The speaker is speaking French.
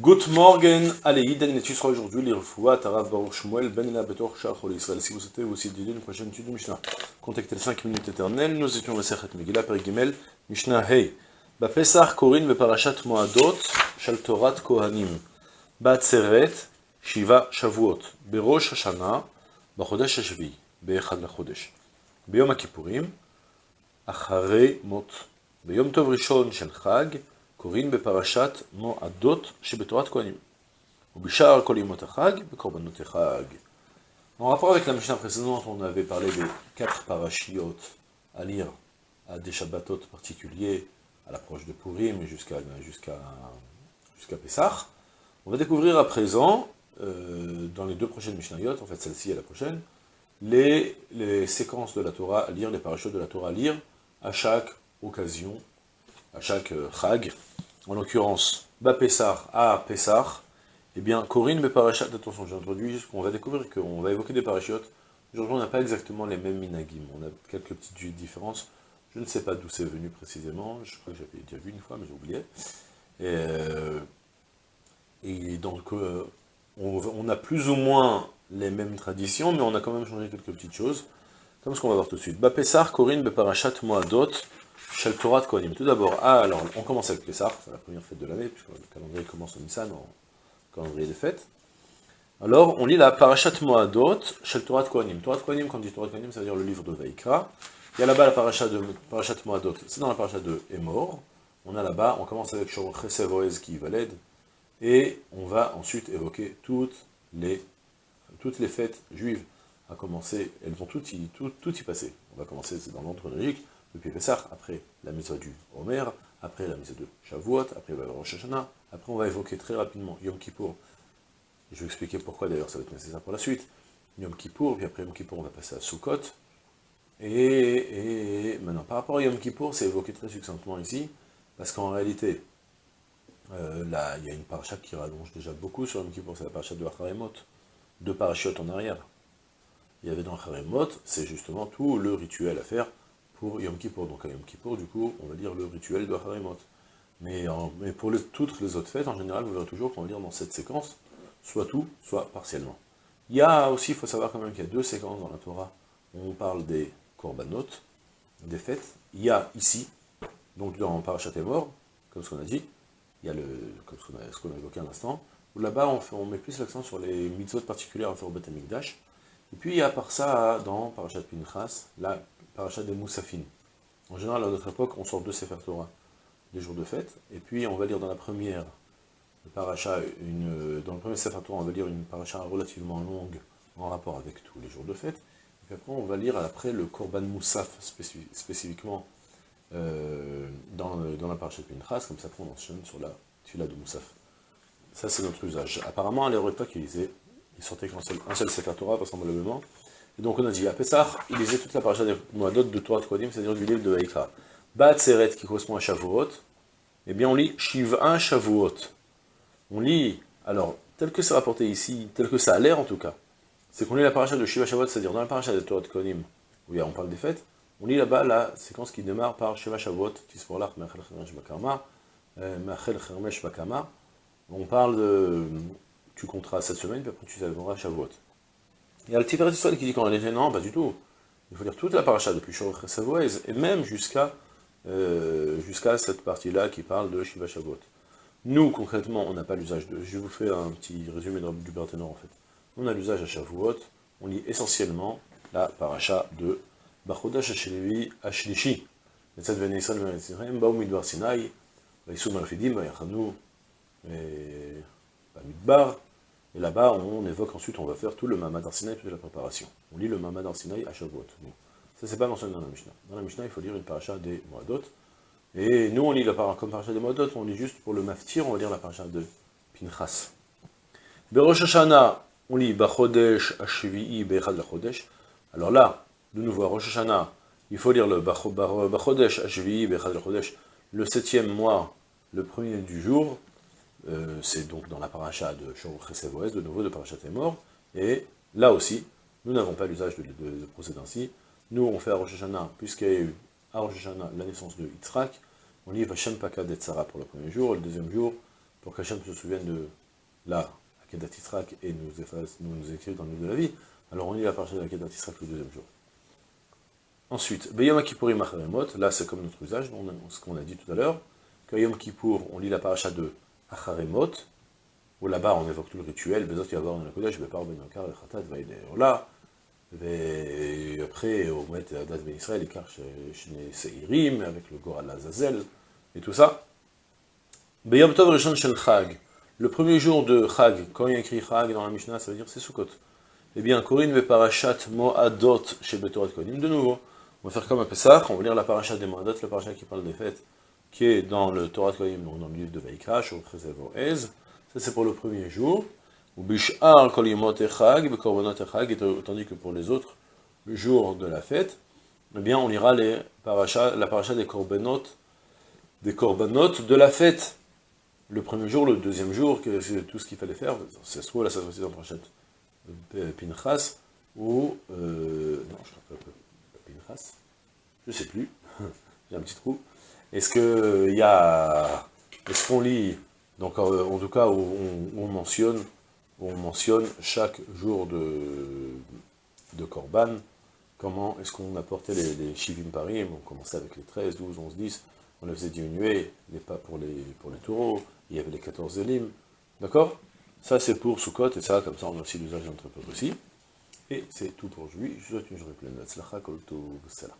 Good morning, allez, Iden sera aujourd'hui l'Irfoua, Tarav Baruch Shmuel, Ben Ela Betor Shachol Israël. Si vous souhaitez aussi d'aider une prochaine étude de Mishnah, contactez les 5 minutes éternelles. Nous étions Masechet Megillah, Perigimel, Mishnah Hey. Bapesach Korin Beparashat Moadot, Shaltorat Kohanim. Batseret, Shiva Shavuot. Berosh Hashanah, Bachodesh Hashvi, Be'echad Lachodesh. Beyom HaKippurim, Acharei Mot. Beyom Tov Rishon Shel Chag, קוראים בפרשת מועדות שבתורת כהנים. ובשאר כל ימות החג, בקורבנות החג. En rapport avec la Mishnah précédente, on avait parlé des quatre parachiotes à lire à des Shabbatot particuliers, à l'approche de Purim jusqu'à jusqu'à jusqu'à Pessah. On va découvrir à présent, euh, dans les deux prochaines Mishnayot, en fait celle-ci et la prochaine, les, les séquences de la Torah à lire, les parachutes de la Torah à lire, à chaque occasion, à chaque euh, Chag, en l'occurrence, Bapessar à Pessar, eh bien, Corinne mais parachat, attention, j'ai introduit qu'on va découvrir qu'on va évoquer des parachutes. Aujourd'hui, on n'a pas exactement les mêmes minagim, on a quelques petites différences. Je ne sais pas d'où c'est venu précisément, je crois que j'avais déjà vu une fois, mais j'ai oublié. Et, euh, et donc, euh, on, a plus ou moins les mêmes traditions, mais on a quand même changé quelques petites choses, comme ce qu'on va voir tout de suite. Bapessar, Corinne, Beparachat, Moadot, Shel Torah Kohanim. Tout d'abord, ah, alors, on commence avec Pessah, c'est la première fête de l'année, puisque le calendrier commence au Nissan, en calendrier des fêtes. Alors, on lit la Parashat Moadot, Shel Torah Kohanim. Torah Kohanim, quand on dit Torah Kohanim, ça veut dire le livre de Veikra. Il y a là-bas la Parashat, de, Moadot, c'est dans la Parashat de Emor. On a là-bas, on commence avec Shor Chesevoez qui valide, et on va ensuite évoquer toutes les, toutes les fêtes juives, à commencer, elles vont toutes y, y passer. On va commencer, c'est dans l'ordre depuis Pessah, après la mise du Homer, après la mise de Shavuot, après Rosh Hashanah, après on va évoquer très rapidement Yom Kippour, je vais expliquer pourquoi d'ailleurs ça va être nécessaire pour la suite, Yom Kippour, puis après Yom Kippour on va passer à Sukkot, et, maintenant par rapport à Yom Kippour, c'est évoqué très succinctement ici, parce qu'en réalité, euh, là, il y a une paracha qui rallonge déjà beaucoup sur Yom Kippour, c'est la paracha de Acharemot, deux parachutes en arrière. Il y avait dans Acharemot, c'est justement tout le rituel à faire pour Yom Kippour. Donc à Yom Kippour, du coup, on va dire le rituel de Harimot. Mais, mais pour toutes les autres fêtes, en général, vous verrez toujours qu'on va dire dans cette séquence, soit tout, soit partiellement. Il y a aussi, il faut savoir quand même qu'il y a deux séquences dans la Torah, on parle des korbanot, des fêtes. Il y a ici, donc dans Parashat mort, comme ce qu'on a dit, il y a le, comme ce qu'on a, évoqué à l'instant, où là-bas on, met plus l'accent sur les mitzvot particulières à faire au Beth Et puis il y a par ça, dans Parashat Pinchas, là, parachat des Moussafin. En général, à notre époque, on sort deux Sefer Torah, des jours de fête, et puis on va lire dans la première paracha, une, dans le premier Sefer Torah, on va lire une paracha relativement longue, en rapport avec tous les jours de fête, et puis après on va lire après le Korban Moussaf, spécifiquement euh, dans, dans, la paracha de Pinchas, comme ça on enchaîne sur la tuila de Moussaf. Ça c'est notre usage. Apparemment, à l'époque, ils, ils sortaient qu'un seul, un seul Sefer Torah, vraisemblablement, et donc on a dit, à Pessah, il lisait toute la paracha des Moadot de Torah Kodim, c'est-à-dire du livre de Haïkra. Bat Seret, qui correspond à Shavuot, eh bien on lit Shiva Shavuot. On lit, alors, tel que c'est rapporté ici, tel que ça a l'air en tout cas, c'est qu'on lit la paracha de Shiva Shavuot, c'est-à-dire dans la paracha de Torah Kodim, où on parle des fêtes, on lit là-bas la séquence qui démarre par Shiva Shavuot, Tisporlach, Mechel Chermesh Bakama, euh, Mechel Chermesh Bakama. On parle de, tu compteras cette semaine, puis après tu célébreras Shavuot. Il y a le Tiferet Israël qui dit qu'en réalité, non, pas du tout. Il faut dire toute la paracha, depuis Shor Savoise, et même jusqu'à euh, jusqu'à cette partie-là qui parle de Shiva Shavuot. Nous, concrètement, on n'a pas l'usage de... Je vous fais un petit résumé du Berthénor, en fait. On a l'usage à Shavuot, on lit essentiellement la paracha de Bachodash Hashelevi Hashlishi. Netzat Ben Yisrael Ben Yisrael, Baum Vayachanu, Bamidbar, et là-bas, on évoque ensuite, on va faire tout le Mamad Arsinaï, toute la préparation. On lit le Mamad Arsinaï à Shavuot. Bon. Ça, c'est pas mentionné dans la Mishnah. Dans la Mishnah, il faut lire une paracha des Moadot. Et nous, on lit la paracha comme paracha des Moadot, on lit juste pour le Maftir, on va lire la paracha de Pinchas. Berosh Hashanah, on lit Bachodesh Ashvi'i Bechad Lachodesh. Alors là, de nouveau, à Rosh Hashanah, il faut lire le Bachodesh Ashvi'i Bechad Lachodesh, le septième mois, le premier du jour, euh, c'est donc dans la paracha de Chesevoes, de nouveau de Parachat mort, et là aussi, nous n'avons pas l'usage de, procéder ainsi. Nous, on fait à Hashanah, puisqu'il y a eu à la naissance de Yitzhak, on lit Vashem Paka Tzara pour le premier jour, et le deuxième jour, pour qu'Hachem se souvienne de là, Akedat Yitzhak, et nous, efface, nous, nous écrive dans le livre de la vie, alors on lit la paracha de Akedat Yitzhak le deuxième jour. Ensuite, Beyom Kippourim là c'est comme notre usage, ce qu'on a dit tout à l'heure, qu'à Yom on lit la paracha de Acharemot, où là-bas on évoque tout le rituel, Bezot Yavar dans la Kodesh, Bepar Ben Yakar, Chatat, Vaïde Ola, et après, on met Adat Ben Israël, Ikar Shne Seirim, avec le Goral Azazel, et tout ça. Beyom Tov Rishon Shel Chag, le premier jour de Chag, quand il y a écrit Chag dans la Mishnah, ça veut dire c'est Sukkot. Eh bien, Corinne ve parachat mo'adot chez Betorat Kohanim, de nouveau. On va faire comme un Pessah, on va lire la parachat des mo'adot, la parachat qui parle des fêtes, qui est dans le Torah Kohanim, dans le livre de Vaikra, au Ez. Ça, c'est pour le premier jour. Tandis que pour les autres, le jour de la fête, eh bien, on lira les parachas, la paracha des korbanot, des korbanot de la fête. Le premier jour, le deuxième jour, tout ce qu'il fallait faire. C'est dans la de Pinchas, ou... Euh, non, je ne sais pas, Pinchas, je sais plus, j'ai un petit trou. Est-ce qu'il y a... Est-ce qu'on lit, donc en, tout cas, où on, mentionne, on mentionne chaque jour de, de Corban, comment est-ce qu'on apportait les, les Shivim Parim, on commençait avec les 13, 12, 11, 10, on les faisait diminuer, les pas pour les, pour les taureaux, il y avait les 14 élimes, d'accord? Ça c'est pour Sukkot, et ça, comme ça on a aussi l'usage d'entrepôt aussi. Et c'est tout pour aujourd'hui, je vous souhaite une journée pleine. De Kol Tov, Salam.